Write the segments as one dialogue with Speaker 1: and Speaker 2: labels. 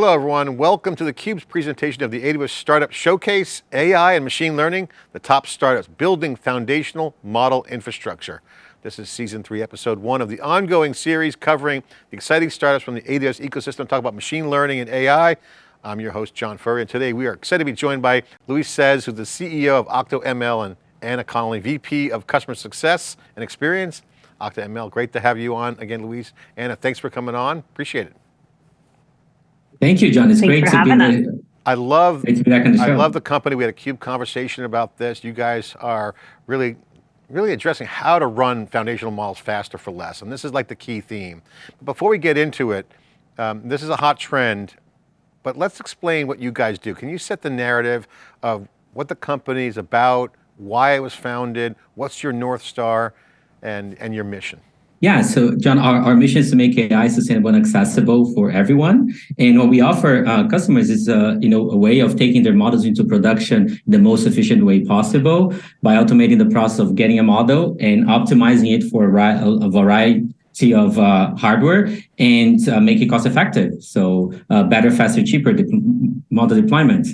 Speaker 1: Hello everyone, welcome to theCUBE's presentation of the AWS Startup Showcase, AI and Machine Learning, the top startups building foundational model infrastructure. This is season three, episode one of the ongoing series covering the exciting startups from the AWS ecosystem, talk about machine learning and AI. I'm your host, John Furrier, and today we are excited to be joined by Luis Ceze, who's the CEO of OctoML, and Anna Connolly, VP of Customer Success and Experience. OctoML, great to have you on again, Luis. Anna, thanks for coming on, appreciate it.
Speaker 2: Thank you, John. It's
Speaker 3: Thanks
Speaker 2: great to be
Speaker 3: us.
Speaker 1: I love,
Speaker 2: great to be back on the
Speaker 1: I love the company. We had a CUBE conversation about this. You guys are really, really addressing how to run foundational models faster for less. And this is like the key theme. But before we get into it, um, this is a hot trend, but let's explain what you guys do. Can you set the narrative of what the company is about, why it was founded, what's your North Star, and, and your mission?
Speaker 2: Yeah, so John, our, our mission is to make AI sustainable and accessible for everyone. And what we offer uh, customers is uh, you know, a way of taking their models into production the most efficient way possible by automating the process of getting a model and optimizing it for a, a variety of uh, hardware and uh, make it cost effective. So uh, better, faster, cheaper de model deployment.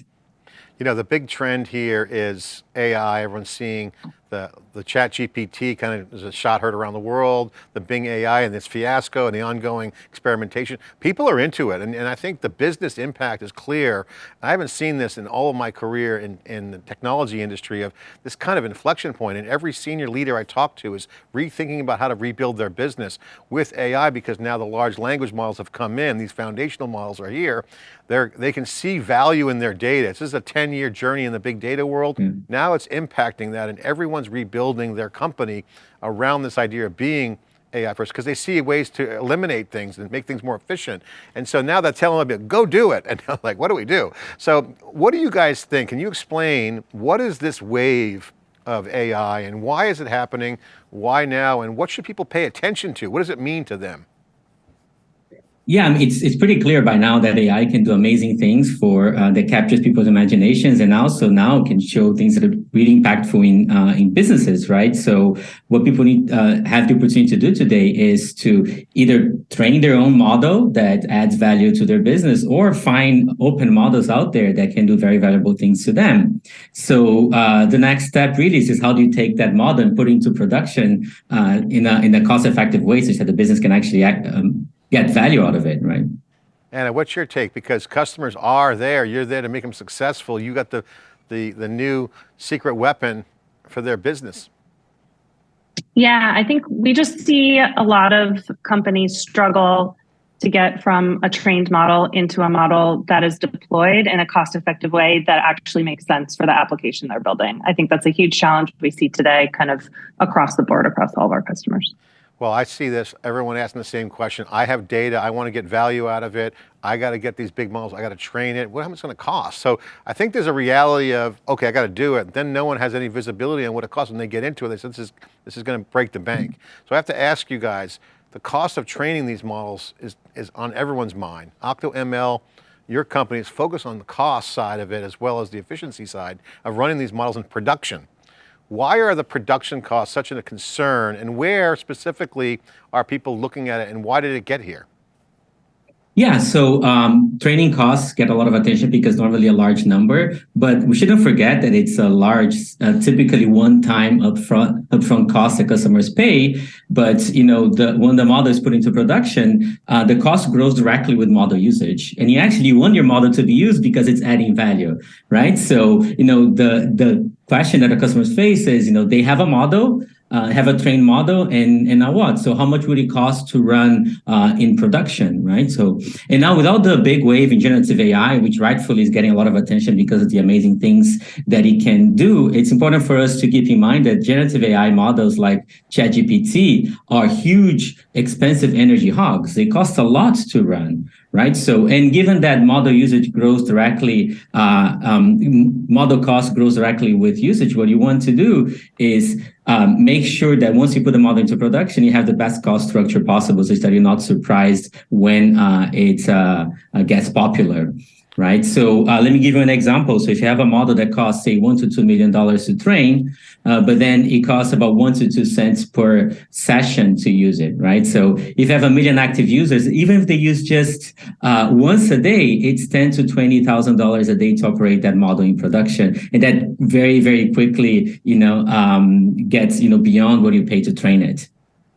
Speaker 1: You know, the big trend here is AI, everyone's seeing the, the chat GPT kind of is a shot heard around the world, the Bing AI and this fiasco and the ongoing experimentation. People are into it and, and I think the business impact is clear. I haven't seen this in all of my career in, in the technology industry of this kind of inflection point. and every senior leader I talk to is rethinking about how to rebuild their business with AI because now the large language models have come in, these foundational models are here. They're, they can see value in their data. This is a 10 year journey in the big data world. Mm. Now it's impacting that and everyone's rebuilding their company around this idea of being AI first because they see ways to eliminate things and make things more efficient. And so now they're telling them, go do it. And I'm like, what do we do? So what do you guys think? Can you explain what is this wave of AI and why is it happening? Why now? And what should people pay attention to? What does it mean to them?
Speaker 2: Yeah, it's it's pretty clear by now that AI can do amazing things for uh, that captures people's imaginations, and also now can show things that are really impactful in uh, in businesses, right? So what people need uh, have the opportunity to do today is to either train their own model that adds value to their business, or find open models out there that can do very valuable things to them. So uh, the next step really is, is how do you take that model and put it into production uh, in a in a cost effective way, such that the business can actually act. Um, get value out of it, right?
Speaker 1: Anna, what's your take? Because customers are there, you're there to make them successful. You got the, the, the new secret weapon for their business.
Speaker 3: Yeah, I think we just see a lot of companies struggle to get from a trained model into a model that is deployed in a cost effective way that actually makes sense for the application they're building. I think that's a huge challenge we see today kind of across the board, across all of our customers.
Speaker 1: Well, I see this, everyone asking the same question. I have data, I want to get value out of it. I got to get these big models, I got to train it. What how much going to cost? So I think there's a reality of, okay, I got to do it. Then no one has any visibility on what it costs when they get into it. They said, this is, this is going to break the bank. So I have to ask you guys, the cost of training these models is, is on everyone's mind. OctoML, your company is focused on the cost side of it as well as the efficiency side of running these models in production. Why are the production costs such a concern and where specifically are people looking at it and why did it get here?
Speaker 2: Yeah, so um, training costs get a lot of attention because normally a large number, but we shouldn't forget that it's a large, uh, typically one-time upfront upfront cost that customers pay. But you know, the when the model is put into production, uh, the cost grows directly with model usage, and you actually want your model to be used because it's adding value, right? So you know, the the question that the customers face is, you know, they have a model, uh, have a trained model and and now what? So how much would it cost to run uh, in production right? So and now with all the big wave in generative ai which rightfully is getting a lot of attention because of the amazing things that it can do it's important for us to keep in mind that generative ai models like ChatGPT are huge expensive energy hogs. They cost a lot to run right? So, and given that model usage grows directly, uh, um, model cost grows directly with usage, what you want to do is um, make sure that once you put the model into production, you have the best cost structure possible so that you're not surprised when uh, it uh, uh, gets popular. Right? So uh, let me give you an example. So if you have a model that costs, say, one to two million dollars to train, uh, but then it costs about one to two cents per session to use it, right? So if you have a million active users, even if they use just uh, once a day, it's ten to twenty thousand dollars a day to operate that model in production, and that very, very quickly, you know, um, gets you know beyond what you pay to train it.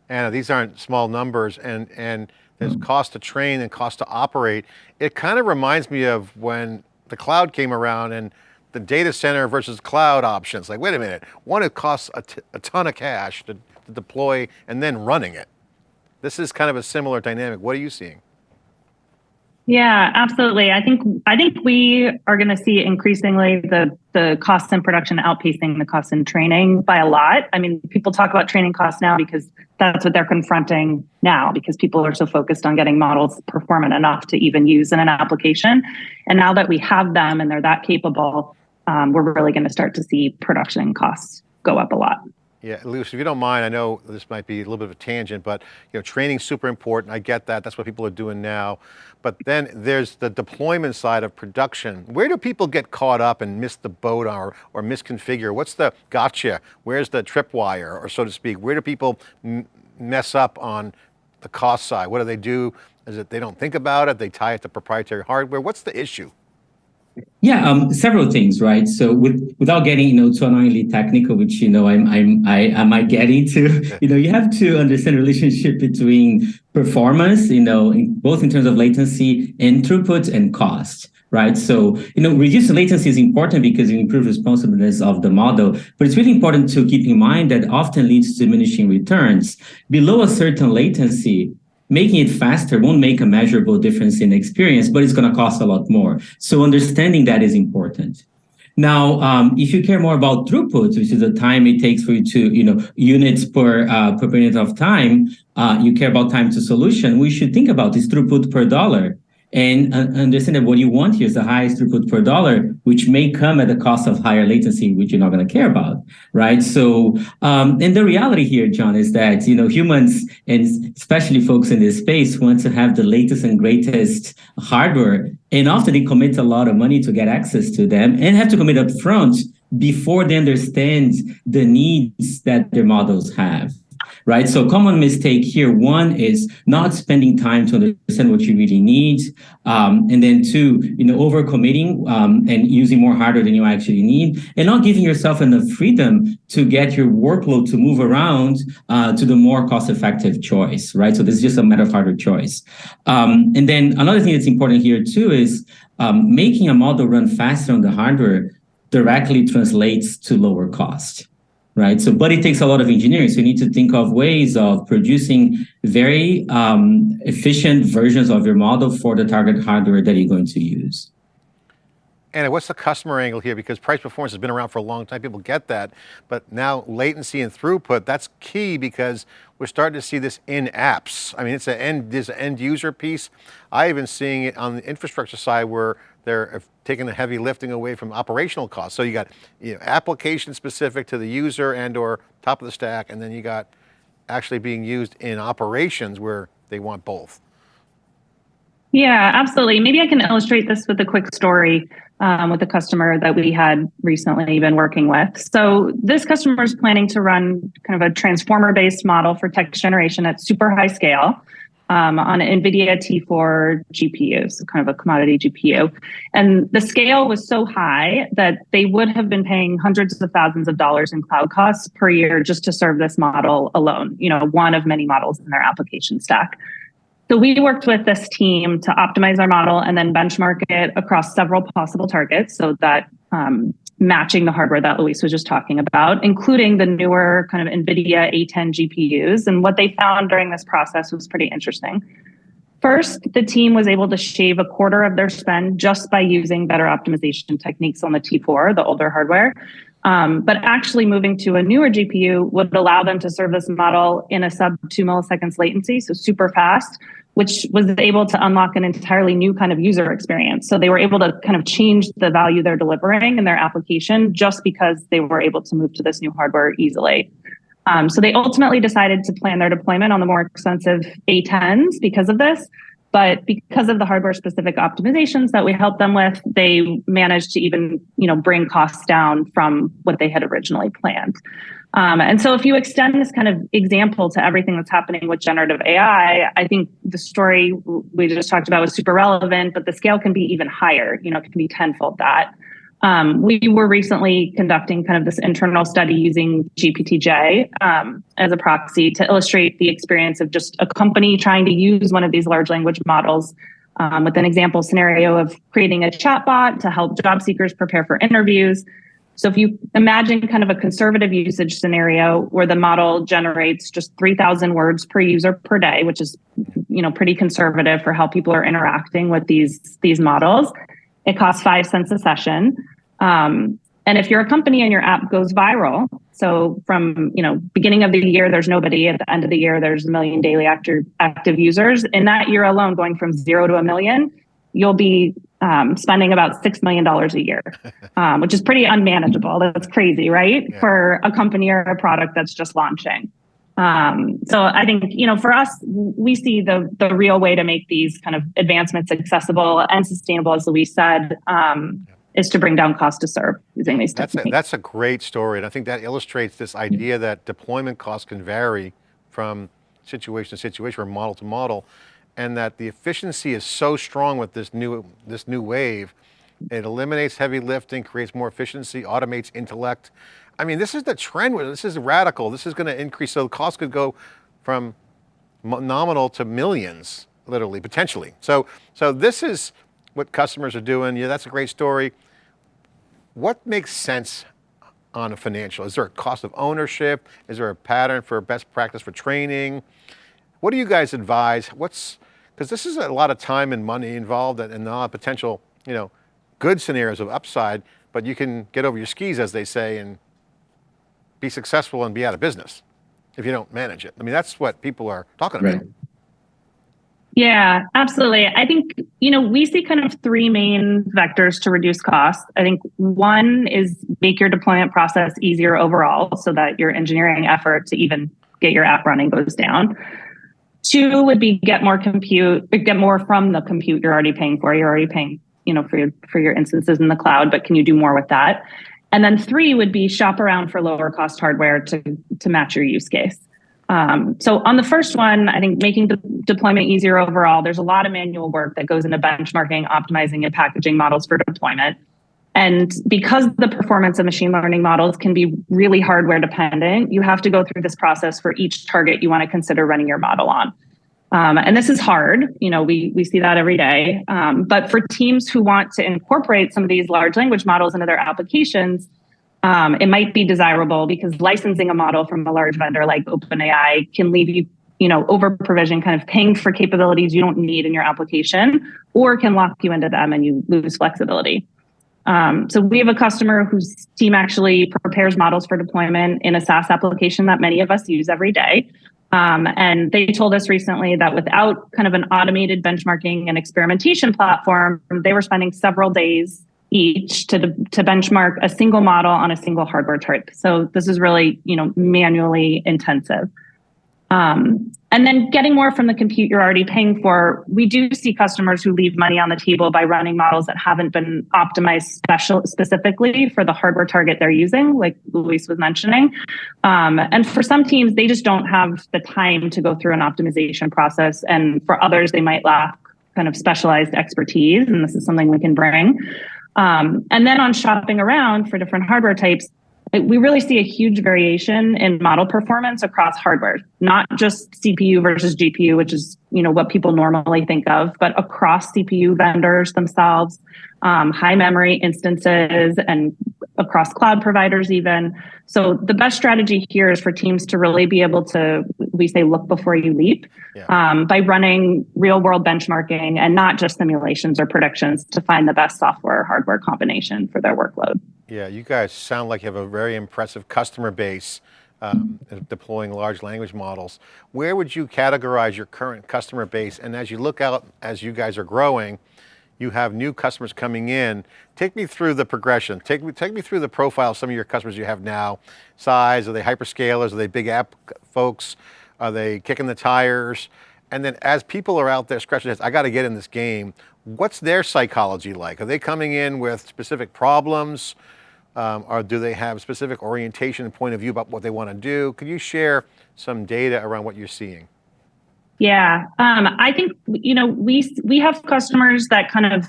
Speaker 1: Anna, these aren't small numbers, and and there's hmm. cost to train and cost to operate. It kind of reminds me of when the cloud came around and the data center versus cloud options. Like, wait a minute, one, it costs a, a ton of cash to, to deploy and then running it. This is kind of a similar dynamic. What are you seeing?
Speaker 3: Yeah, absolutely. I think I think we are going to see increasingly the the costs in production outpacing the costs in training by a lot. I mean, people talk about training costs now because that's what they're confronting now because people are so focused on getting models performant enough to even use in an application. And now that we have them and they're that capable, um, we're really going to start to see production costs go up a lot.
Speaker 1: Yeah, Luis, if you don't mind, I know this might be a little bit of a tangent, but you know, training's super important. I get that. That's what people are doing now. But then there's the deployment side of production. Where do people get caught up and miss the boat or, or misconfigure? What's the gotcha? Where's the tripwire, or so to speak? Where do people mess up on the cost side? What do they do? Is it they don't think about it? They tie it to proprietary hardware? What's the issue?
Speaker 2: Yeah, um, several things, right? So with, without getting, you know, too annoyingly technical, which, you know, I'm, I'm, I, I might get into, you know, you have to understand the relationship between performance, you know, in, both in terms of latency and throughput and cost right? So, you know, reducing latency is important because you improve responsiveness of the model, but it's really important to keep in mind that often leads to diminishing returns. Below a certain latency, making it faster won't make a measurable difference in experience, but it's going to cost a lot more. So understanding that is important. Now, um, if you care more about throughput, which is the time it takes for you to, you know, units per uh, per minute of time, uh, you care about time to solution, we should think about this throughput per dollar and understand that what you want here is the highest throughput per dollar, which may come at the cost of higher latency, which you're not going to care about, right? So, um, and the reality here, John, is that you know humans and especially folks in this space want to have the latest and greatest hardware, and often they commit a lot of money to get access to them, and have to commit up front before they understand the needs that their models have right? So common mistake here, one is not spending time to understand what you really need. Um, and then two, you know, overcommitting um, and using more hardware than you actually need and not giving yourself enough freedom to get your workload to move around uh, to the more cost-effective choice, right? So this is just a matter of hardware choice. Um, and then another thing that's important here too is um, making a model run faster on the hardware directly translates to lower cost right? So, but it takes a lot of engineering. So you need to think of ways of producing very um, efficient versions of your model for the target hardware that you're going to use.
Speaker 1: And what's the customer angle here? Because price performance has been around for a long time, people get that, but now latency and throughput, that's key because we're starting to see this in apps. I mean, it's an end, an end user piece. I even seeing it on the infrastructure side where they're taking the heavy lifting away from operational costs. So you got you know, application specific to the user and or top of the stack, and then you got actually being used in operations where they want both.
Speaker 3: Yeah, absolutely. Maybe I can illustrate this with a quick story um, with a customer that we had recently been working with. So this customer is planning to run kind of a transformer-based model for text generation at super high scale um, on an NVIDIA T4 GPU, so kind of a commodity GPU. And the scale was so high that they would have been paying hundreds of thousands of dollars in cloud costs per year just to serve this model alone, you know, one of many models in their application stack. So we worked with this team to optimize our model and then benchmark it across several possible targets so that um, matching the hardware that Luis was just talking about, including the newer kind of NVIDIA A10 GPUs. And what they found during this process was pretty interesting. First, the team was able to shave a quarter of their spend just by using better optimization techniques on the T4, the older hardware. Um, but actually moving to a newer GPU would allow them to serve this model in a sub two milliseconds latency, so super fast, which was able to unlock an entirely new kind of user experience. So they were able to kind of change the value they're delivering in their application just because they were able to move to this new hardware easily. Um, so they ultimately decided to plan their deployment on the more expensive A10s because of this. But because of the hardware specific optimizations that we help them with, they managed to even, you know, bring costs down from what they had originally planned. Um, and so if you extend this kind of example to everything that's happening with generative AI, I think the story we just talked about was super relevant, but the scale can be even higher, you know, it can be tenfold that. Um, we were recently conducting kind of this internal study using GPTJ um, as a proxy to illustrate the experience of just a company trying to use one of these large language models um, with an example scenario of creating a chatbot to help job seekers prepare for interviews. So if you imagine kind of a conservative usage scenario where the model generates just 3,000 words per user per day, which is you know pretty conservative for how people are interacting with these these models, it costs five cents a session. Um, and if you're a company and your app goes viral, so from you know beginning of the year, there's nobody. At the end of the year, there's a million daily active active users. In that year alone, going from zero to a million, you'll be um, spending about six million dollars a year, um, which is pretty unmanageable. That's crazy, right? Yeah. For a company or a product that's just launching. Um, so I think you know, for us, we see the the real way to make these kind of advancements accessible and sustainable, as Luis said, um, is to bring down cost to serve using these
Speaker 1: that's
Speaker 3: techniques.
Speaker 1: A, that's a great story, and I think that illustrates this idea that deployment costs can vary from situation to situation or model to model, and that the efficiency is so strong with this new this new wave. It eliminates heavy lifting, creates more efficiency, automates intellect, I mean, this is the trend. This is radical. This is going to increase. So the cost could go from nominal to millions, literally, potentially. So, so this is what customers are doing. Yeah, that's a great story. What makes sense on a financial? Is there a cost of ownership? Is there a pattern for best practice for training? What do you guys advise? What's, because this is a lot of time and money involved and a lot of potential, you know, good scenarios of upside, but you can get over your skis, as they say, and be successful and be out of business if you don't manage it. I mean, that's what people are talking about. Right.
Speaker 3: Yeah, absolutely. I think, you know, we see kind of three main vectors to reduce costs. I think one is make your deployment process easier overall so that your engineering effort to even get your app running goes down. Two would be get more compute, get more from the compute you're already paying for. You're already paying, you know, for your for your instances in the cloud, but can you do more with that? And then three would be shop around for lower cost hardware to, to match your use case. Um, so on the first one, I think making the deployment easier overall, there's a lot of manual work that goes into benchmarking, optimizing, and packaging models for deployment. And because the performance of machine learning models can be really hardware dependent, you have to go through this process for each target you want to consider running your model on. Um, and this is hard, you know, we, we see that every day. Um, but for teams who want to incorporate some of these large language models into their applications, um, it might be desirable because licensing a model from a large vendor like OpenAI can leave you, you know, over provision, kind of paying for capabilities you don't need in your application, or can lock you into them and you lose flexibility. Um, so we have a customer whose team actually prepares models for deployment in a SaaS application that many of us use every day. Um, and they told us recently that without kind of an automated benchmarking and experimentation platform, they were spending several days each to, to benchmark a single model on a single hardware type. So this is really, you know, manually intensive. Um, and then getting more from the compute you're already paying for, we do see customers who leave money on the table by running models that haven't been optimized special specifically for the hardware target they're using, like Luis was mentioning. Um, and for some teams, they just don't have the time to go through an optimization process. And for others, they might lack kind of specialized expertise, and this is something we can bring. Um, and then on shopping around for different hardware types, we really see a huge variation in model performance across hardware, not just CPU versus GPU, which is you know what people normally think of, but across CPU vendors themselves, um, high memory instances, and across cloud providers even. So the best strategy here is for teams to really be able to, we say, look before you leap, yeah. um, by running real world benchmarking and not just simulations or predictions to find the best software hardware combination for their workload.
Speaker 1: Yeah, you guys sound like you have a very impressive customer base um, deploying large language models. Where would you categorize your current customer base? And as you look out, as you guys are growing, you have new customers coming in. Take me through the progression. Take me, take me through the profile of some of your customers you have now. Size, are they hyperscalers? Are they big app folks? Are they kicking the tires? And then as people are out there scratching their heads, I got to get in this game, what's their psychology like? Are they coming in with specific problems? Um, or do they have specific orientation and point of view about what they want to do? Could you share some data around what you're seeing?
Speaker 3: Yeah, um, I think you know we we have customers that kind of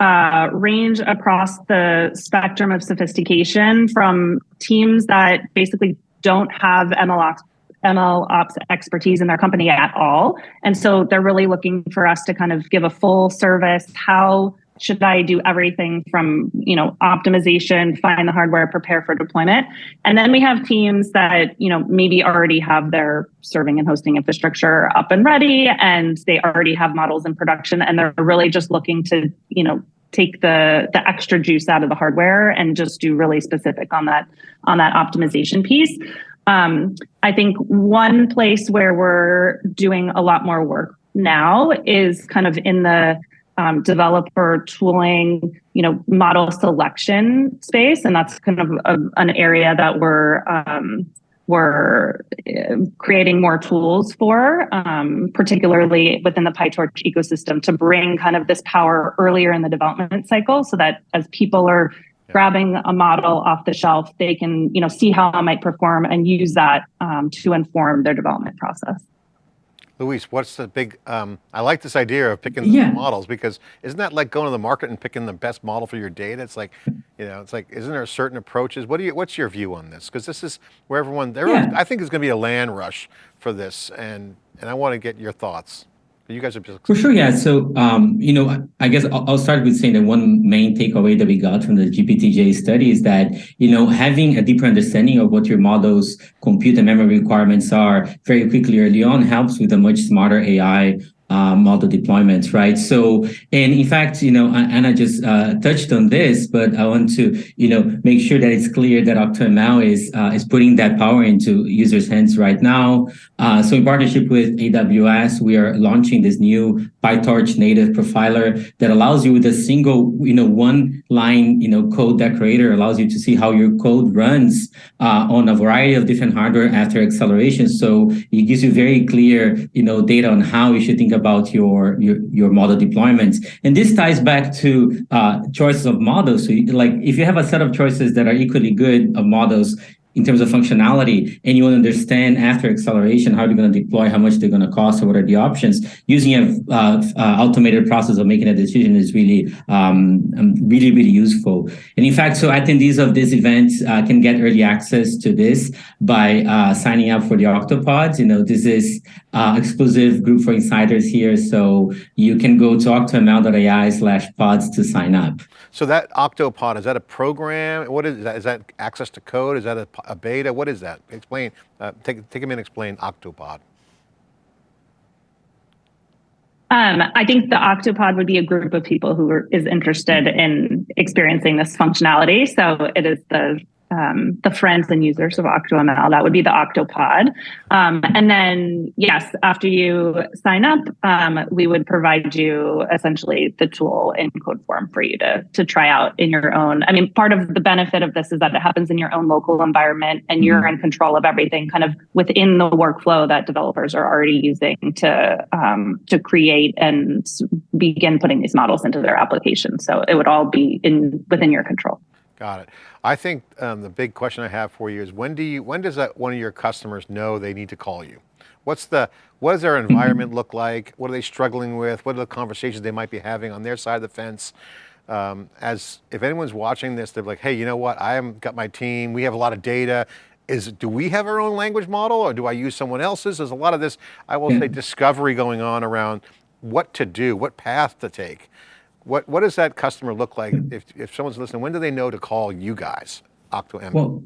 Speaker 3: uh, range across the spectrum of sophistication from teams that basically don't have ML ops, ML ops expertise in their company at all. And so they're really looking for us to kind of give a full service. How should I do everything from, you know, optimization, find the hardware, prepare for deployment? And then we have teams that, you know, maybe already have their serving and hosting infrastructure up and ready and they already have models in production and they're really just looking to, you know, take the the extra juice out of the hardware and just do really specific on that on that optimization piece. Um, I think one place where we're doing a lot more work now is kind of in the um, developer tooling, you know, model selection space, and that's kind of a, an area that we're um, we're uh, creating more tools for, um, particularly within the PyTorch ecosystem, to bring kind of this power earlier in the development cycle, so that as people are grabbing a model off the shelf, they can you know see how it might perform and use that um, to inform their development process.
Speaker 1: Luis, what's the big, um, I like this idea of picking
Speaker 2: yeah.
Speaker 1: models because isn't that like going to the market and picking the best model for your data? It's like, you know, it's like, isn't there certain approaches? What do you, what's your view on this? Because this is where everyone, yeah. I think there's going to be a land rush for this and, and I want to get your thoughts. You guys are
Speaker 2: for sure, yeah. So, um, you know, I guess I'll, I'll start with saying that one main takeaway that we got from the GPTJ study is that you know having a deeper understanding of what your model's compute and memory requirements are very quickly early on helps with a much smarter AI uh, model deployments, right? So, and in fact, you know, Anna just uh, touched on this, but I want to, you know, make sure that it's clear that OctoML is uh, is putting that power into users' hands right now. Uh, so, in partnership with AWS, we are launching this new PyTorch native profiler that allows you with a single, you know, one line, you know, code decorator allows you to see how your code runs uh, on a variety of different hardware after acceleration. So, it gives you very clear, you know, data on how you should think about your, your, your model deployments. And this ties back to uh, choices of models. So like if you have a set of choices that are equally good of models, in terms of functionality and you want to understand after acceleration how you're going to deploy how much they're going to cost or what are the options using a uh, uh, automated process of making a decision is really um, um, really really useful and in fact so attendees of this event uh, can get early access to this by uh, signing up for the octopods you know this is uh, exclusive group for insiders here so you can go talk to octoml.ai slash pods to sign up
Speaker 1: so that octopod is that a program what is that is that access to code is that a a beta? What is that? Explain, uh, take, take a minute, explain Octopod.
Speaker 3: Um, I think the Octopod would be a group of people who are, is interested in experiencing this functionality. So it is the um, the friends and users of OctoML. That would be the Octopod. Um, and then, yes, after you sign up, um, we would provide you essentially the tool in code form for you to, to try out in your own. I mean, part of the benefit of this is that it happens in your own local environment and you're mm-hmm. in control of everything kind of within the workflow that developers are already using to, um, to create and begin putting these models into their applications. So it would all be in within your control.
Speaker 1: Got it. I think um, the big question I have for you is when do you, when does that one of your customers know they need to call you? What's the, what does their environment look like? What are they struggling with? What are the conversations they might be having on their side of the fence? Um, as if anyone's watching this, they're like, hey, you know what? I have got my team. We have a lot of data. Is do we have our own language model or do I use someone else's? There's a lot of this, I will yeah. say discovery going on around what to do, what path to take. What, what does that customer look like if, if someone's listening? When do they know to call you guys, OctoML?
Speaker 2: Well,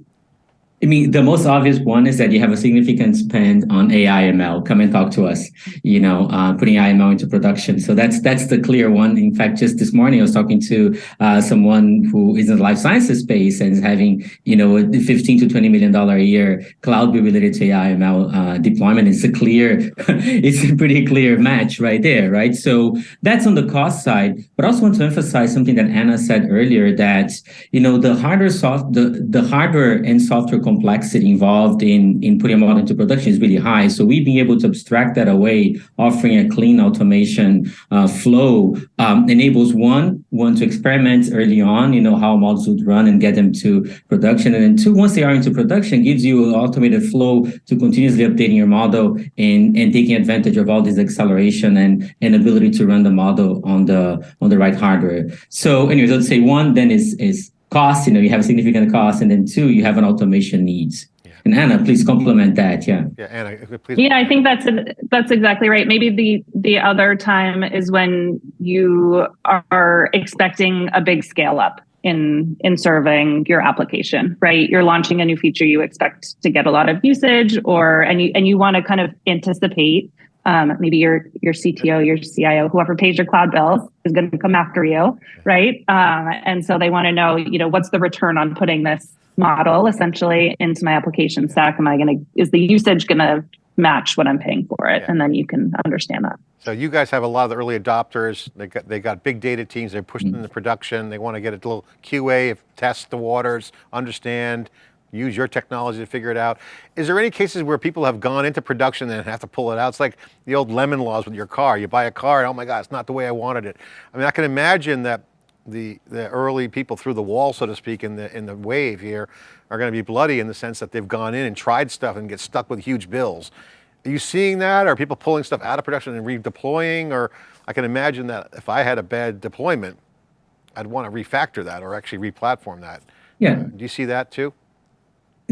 Speaker 2: I mean, the most obvious one is that you have a significant spend on AI ML. Come and talk to us, you know, uh, putting ML into production. So that's that's the clear one. In fact, just this morning, I was talking to uh, someone who is in the life sciences space and is having, you know, a 15 to 20 million dollar a year cloud related to AI ML uh, deployment. It's a clear, it's a pretty clear match right there, right? So that's on the cost side. But I also want to emphasize something that Anna said earlier that, you know, the hardware soft, the, the hardware and software complexity involved in, in putting a model into production is really high. So we've been able to abstract that away, offering a clean automation uh, flow um, enables one, one to experiment early on, you know, how models would run and get them to production. And then two, once they are into production, gives you an automated flow to continuously updating your model and, and taking advantage of all this acceleration and, and ability to run the model on the on the right hardware. So anyways, let's say one then is is cost, you know, you have a significant cost, and then two, you have an automation needs. Yeah. And Anna, please complement that. Yeah.
Speaker 1: Yeah, Anna, uh, please.
Speaker 3: Yeah, I think that's a, that's exactly right. Maybe the the other time is when you are expecting a big scale up in in serving your application, right? You're launching a new feature, you expect to get a lot of usage, or and you and you want to kind of anticipate um, maybe your your CTO, your CIO, whoever pays your cloud bills is going to come after you, right? Um, and so they want to know, you know, what's the return on putting this model essentially into my application stack? Am I going to is the usage going to match what I'm paying for it? Yeah. And then you can understand that.
Speaker 1: So you guys have a lot of the early adopters. They got they got big data teams. They're pushing mm -hmm. into production. They want to get a little QA, test the waters, understand use your technology to figure it out. Is there any cases where people have gone into production and have to pull it out? It's like the old lemon laws with your car. You buy a car and oh my God, it's not the way I wanted it. I mean, I can imagine that the, the early people through the wall, so to speak, in the, in the wave here are going to be bloody in the sense that they've gone in and tried stuff and get stuck with huge bills. Are you seeing that? Are people pulling stuff out of production and redeploying? Or I can imagine that if I had a bad deployment, I'd want to refactor that or actually replatform that.
Speaker 2: Yeah.
Speaker 1: Uh, do you see that too?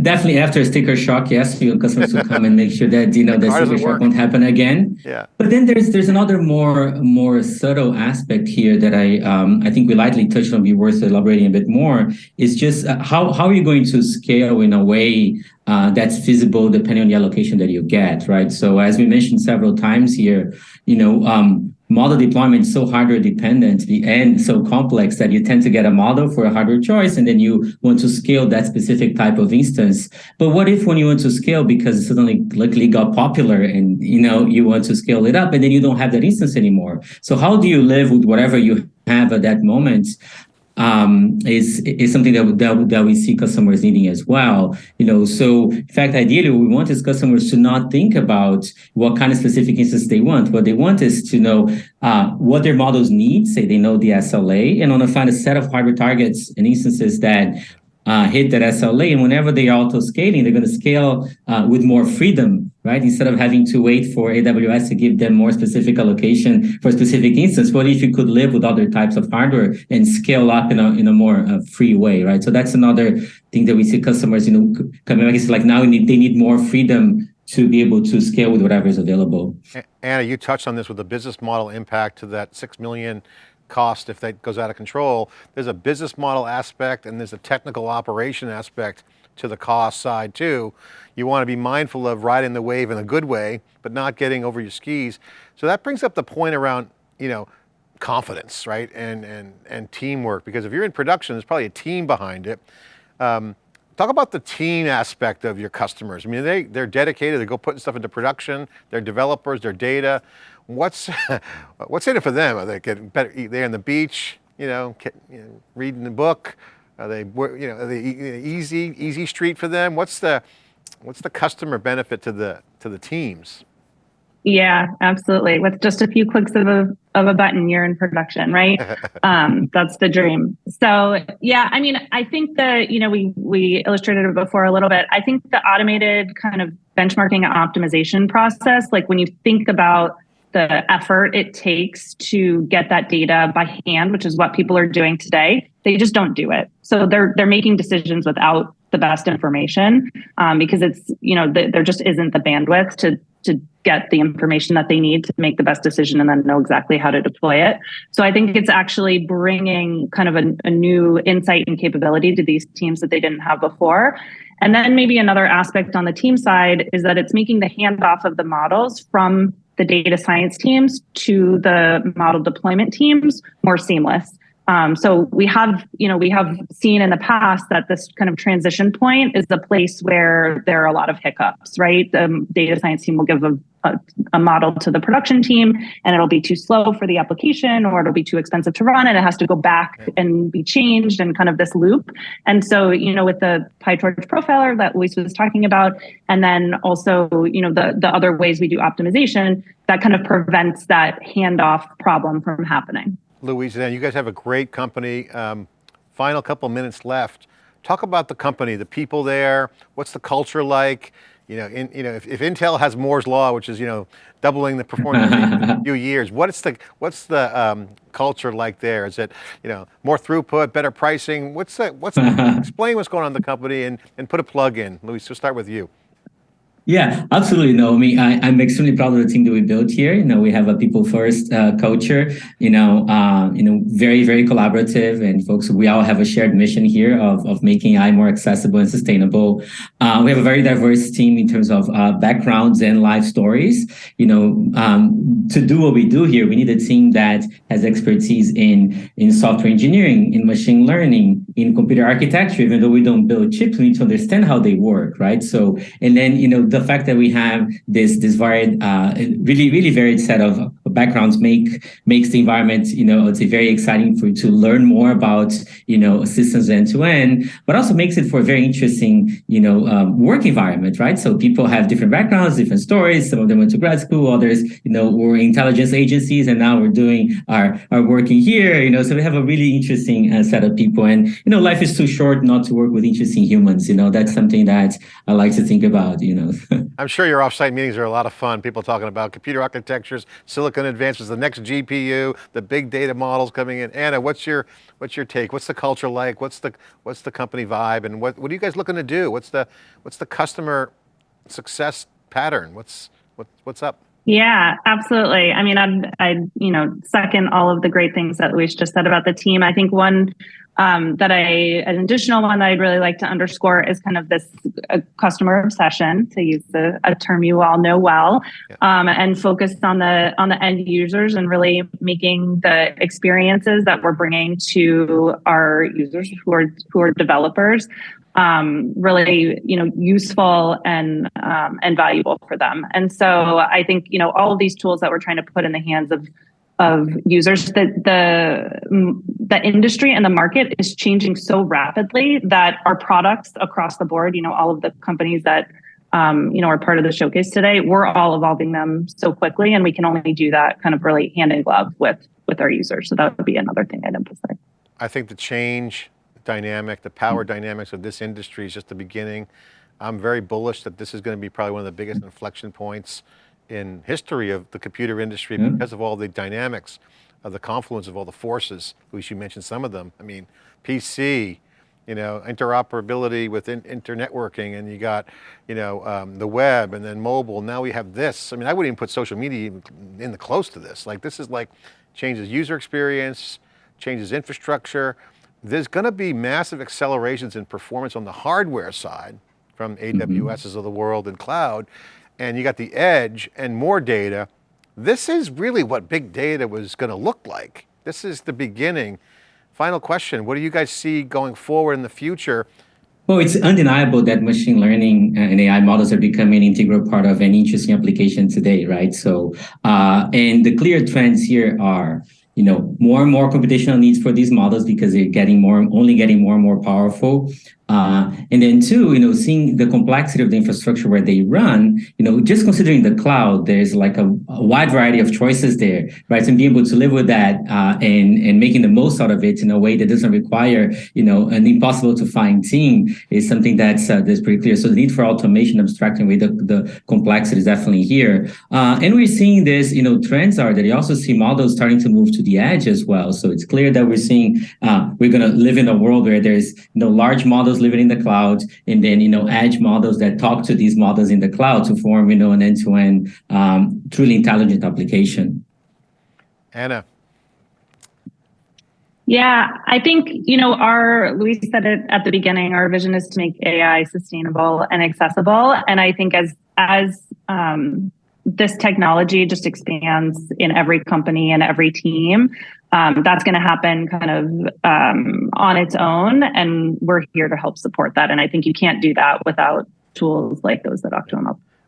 Speaker 2: Definitely after a sticker shock, yes, your customers will come and make sure that you know the sticker shock work. won't happen again.
Speaker 1: Yeah.
Speaker 2: But then there's there's another more more subtle aspect here that I um, I think we lightly touched on. Be worth elaborating a bit more. Is just uh, how how are you going to scale in a way uh, that's feasible depending on the allocation that you get, right? So as we mentioned several times here, you know. Um, model deployment is so hardware dependent and so complex that you tend to get a model for a hardware choice and then you want to scale that specific type of instance. But what if when you want to scale because it suddenly luckily got popular and you know you want to scale it up and then you don't have that instance anymore. So how do you live with whatever you have at that moment um, is is something that, that that we see customers needing as well. You know, so in fact, ideally, we want is customers to not think about what kind of specific instance they want. What they want is to know uh, what their models need. Say they know the SLA, and want to find a set of hardware targets and instances that uh, hit that SLA. And whenever they are auto scaling, they're going to scale uh, with more freedom, right? Instead of having to wait for AWS to give them more specific allocation for a specific instance, what if you could live with other types of hardware and scale up in a, in a more uh, free way, right? So that's another thing that we see customers, you know, coming back. It's like now need, they need more freedom to be able to scale with whatever is available.
Speaker 1: Anna, you touched on this with the business model impact to that 6 million cost if that goes out of control. There's a business model aspect and there's a technical operation aspect to the cost side too. You want to be mindful of riding the wave in a good way, but not getting over your skis. So that brings up the point around, you know, confidence, right? And, and, and teamwork, because if you're in production, there's probably a team behind it. Um, talk about the team aspect of your customers. I mean, they, they're dedicated, they go putting stuff into production, they're developers, their data what's what's in it for them? Are they getting better? They're on the beach, you know, reading the book. Are they, you know, are they easy easy street for them? What's the what's the customer benefit to the to the teams?
Speaker 3: Yeah, absolutely. With just a few clicks of a of a button, you're in production, right? um, that's the dream. So yeah, I mean, I think that you know we we illustrated it before a little bit. I think the automated kind of benchmarking and optimization process, like when you think about the effort it takes to get that data by hand, which is what people are doing today, they just don't do it. So they're they're making decisions without the best information um, because it's you know the, there just isn't the bandwidth to to get the information that they need to make the best decision and then know exactly how to deploy it. So I think it's actually bringing kind of a, a new insight and capability to these teams that they didn't have before. And then maybe another aspect on the team side is that it's making the handoff of the models from the data science teams to the model deployment teams more seamless. Um, so we have, you know, we have seen in the past that this kind of transition point is the place where there are a lot of hiccups, right? The data science team will give a a, a, model to the production team and it'll be too slow for the application or it'll be too expensive to run and it has to go back and be changed and kind of this loop. And so, you know, with the PyTorch profiler that Luis was talking about, and then also, you know, the, the other ways we do optimization, that kind of prevents that handoff problem from happening.
Speaker 1: Luis, you guys have a great company. Um, final couple minutes left. Talk about the company, the people there, what's the culture like? You know, in, you know, if, if Intel has Moore's law, which is you know doubling the performance in a few years, what's the what's the um, culture like there? Is it you know more throughput, better pricing? What's the what's the, explain what's going on in the company and and put a plug in, Luis. We'll start with you.
Speaker 2: Yeah, absolutely. No, I mean, I, am extremely proud of the team that we built here. You know, we have a people first uh, culture. You know, uh, you know, very very collaborative, and folks, we all have a shared mission here of of making AI more accessible and sustainable. Uh, we have a very diverse team in terms of uh, backgrounds and life stories. You know, um, to do what we do here, we need a team that has expertise in in software engineering, in machine learning, in computer architecture. Even though we don't build chips, we need to understand how they work, right? So, and then you know the fact that we have this this varied, uh, really really varied set of backgrounds make makes the environment, you know, it's very exciting for you to learn more about, you know, systems end to end, but also makes it for a very interesting, you know, um, work environment, right? So people have different backgrounds, different stories. Some of them went to grad school, others, you know, were intelligence agencies, and now we're doing our our working here, you know. So we have a really interesting uh, set of people, and you know, life is too short not to work with interesting humans. You know, that's something that I like to think about. You know.
Speaker 1: I'm sure your offsite meetings are a lot of fun. People talking about computer architectures, silicon advances, the next GPU, the big data models coming in. Anna, what's your what's your take? What's the culture like? What's the what's the company vibe? And what what are you guys looking to do? What's the what's the customer success pattern? What's what, what's up?
Speaker 3: Yeah, absolutely. I mean, I'd, I'd, you know, second all of the great things that Luis just said about the team. I think one um, that I, an additional one that I'd really like to underscore is kind of this uh, customer obsession, to use the, a term you all know well, um, and focus on the on the end users and really making the experiences that we're bringing to our users who are who are developers um, really you know useful and um, and valuable for them. And so I think you know all of these tools that we're trying to put in the hands of of users. That the the industry and the market is changing so rapidly that our products across the board you know all of the companies that um, you know are part of the showcase today we're all evolving them so quickly and we can only do that kind of really hand in glove with with our users. So that would be another thing i'd emphasize.
Speaker 1: I think the change dynamic the power dynamics of this industry is just the beginning. I'm very bullish that this is going to be probably one of the biggest inflection points in history of the computer industry yeah. because of all the dynamics of the confluence of all the forces. Luis, you mentioned some of them. I mean, PC, you know, interoperability with in, internetworking and you got, you know, um, the web and then mobile. Now we have this. I mean, I wouldn't even put social media in the close to this. Like this is like changes user experience, changes infrastructure. There's going to be massive accelerations in performance on the hardware side from AWSs mm -hmm. of the world and cloud and you got the edge and more data. This is really what big data was going to look like. This is the beginning. Final question, what do you guys see going forward in the future?
Speaker 2: Well, it's undeniable that machine learning and AI models are becoming an integral part of any interesting application today, right? So, uh, and the clear trends here are, you know, more and more computational needs for these models because they're getting more, only getting more and more powerful. Uh, and then two, you know, seeing the complexity of the infrastructure where they run, you know, just considering the cloud, there's like a, a wide variety of choices there, right? And being able to live with that uh, and, and making the most out of it in a way that doesn't require, you know, an impossible to find team is something that's, uh, that's pretty clear. So the need for automation, abstracting away the, the complexity is definitely here. Uh, and we're seeing this, you know, trends are that you also see models starting to move to the edge as well. So it's clear that we're seeing, uh, we're going to live in a world where there's, you know, large models living in the cloud, and then you know edge models that talk to these models in the cloud to form you know an end-to-end -end, um, truly intelligent application.
Speaker 1: Anna.
Speaker 3: Yeah, I think, you know, our, Luis said it at the beginning, our vision is to make AI sustainable and accessible. And I think as, as, um, this technology just expands in every company and every team um, that's going to happen kind of um, on its own. And we're here to help support that. And I think you can't do that without tools like those that Octo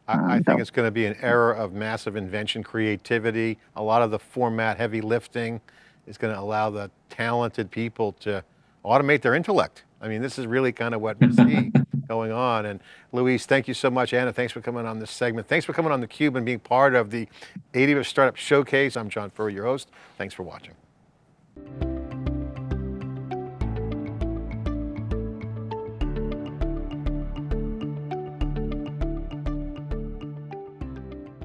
Speaker 1: I, I
Speaker 3: Um,
Speaker 1: think
Speaker 3: so-
Speaker 1: it's going to be an era of massive invention, creativity. A lot of the format heavy lifting is going to allow the talented people to automate their intellect. I mean, this is really kind of what we see going on. And Luis, thank you so much. Anna, thanks for coming on this segment. Thanks for coming on theCUBE and being part of the AWS Startup Showcase. I'm John Furrier, your host. Thanks for watching.